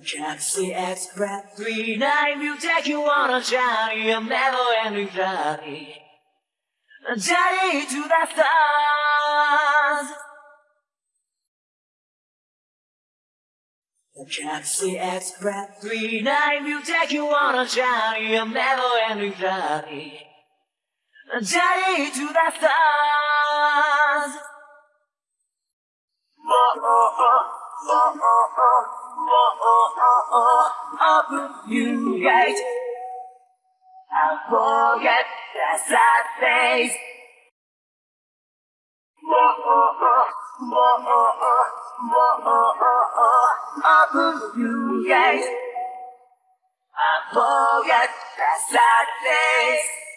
Galaxy Express 39 will take you on a journey, a never-ending journey. A journey to the stars. The Galaxy Express 39 will take you on a journey, a never-ending journey. A journey to the stars. Oh, oh, oh, love you hate. I'll forget that sad face. Love you hate. I forget that sad face.